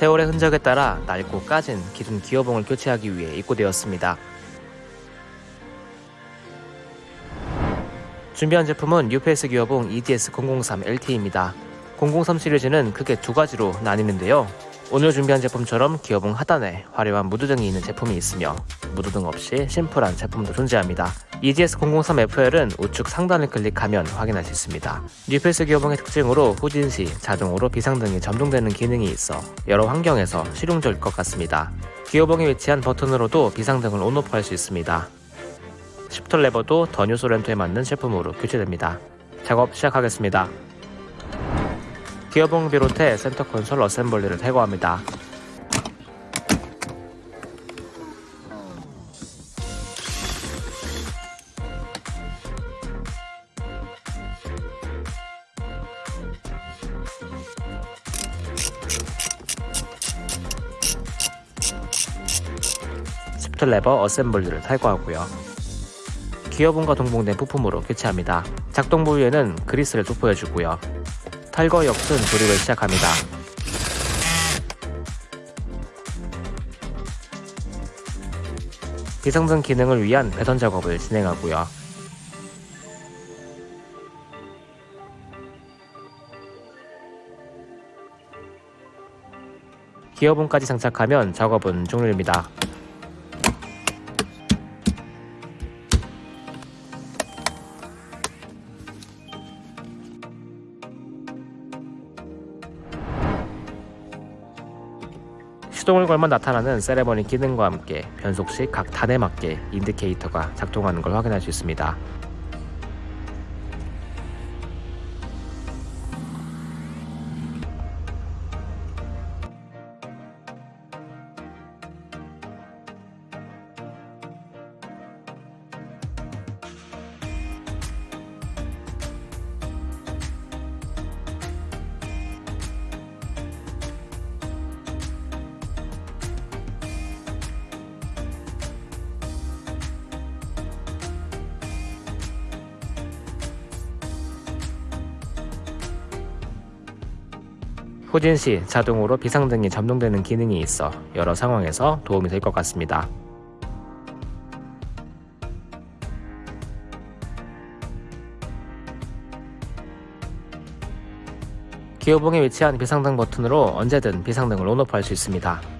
세월의 흔적에 따라 낡고 까진 기존 기어봉을 교체하기 위해 입고되었습니다. 준비한 제품은 UPS 기어봉 EDS 003 LT입니다. 003 시리즈는 크게 두 가지로 나뉘는데요. 오늘 준비한 제품처럼 기어봉 하단에 화려한 무드등이 있는 제품이 있으며 무드등 없이 심플한 제품도 존재합니다. EGS 003FL은 우측 상단을 클릭하면 확인할 수 있습니다. 뉴페이스 기어봉의 특징으로 후진 시 자동으로 비상등이 점등되는 기능이 있어 여러 환경에서 실용적일 것 같습니다. 기어봉에 위치한 버튼으로도 비상등을 on off 할 수 있습니다. 시프트 레버도 더 뉴 쏘렌토에 맞는 제품으로 교체됩니다. 작업 시작하겠습니다. 기어봉 비롯해 센터 콘솔 assembly를 제거합니다. 시프트 레버 assembly를 탈거하고요. 기어봉과 동봉된 부품으로 교체합니다. 작동 부위에는 그리스를 도포해주고요. 탈거 역순 조립을 시작합니다. 비상등 기능을 위한 배선 작업을 진행하고요. 기어봉까지 장착하면 작업은 종료입니다. 시동을 걸면 나타나는 세레머니 기능과 함께 변속 시 각 단에 맞게 인디케이터가 작동하는 걸 확인할 수 있습니다. 후진 시 자동으로 비상등이 점등되는 기능이 있어 여러 상황에서 도움이 될 것 같습니다. 기어봉에 위치한 비상등 버튼으로 언제든 비상등을 온오프 할 수 있습니다.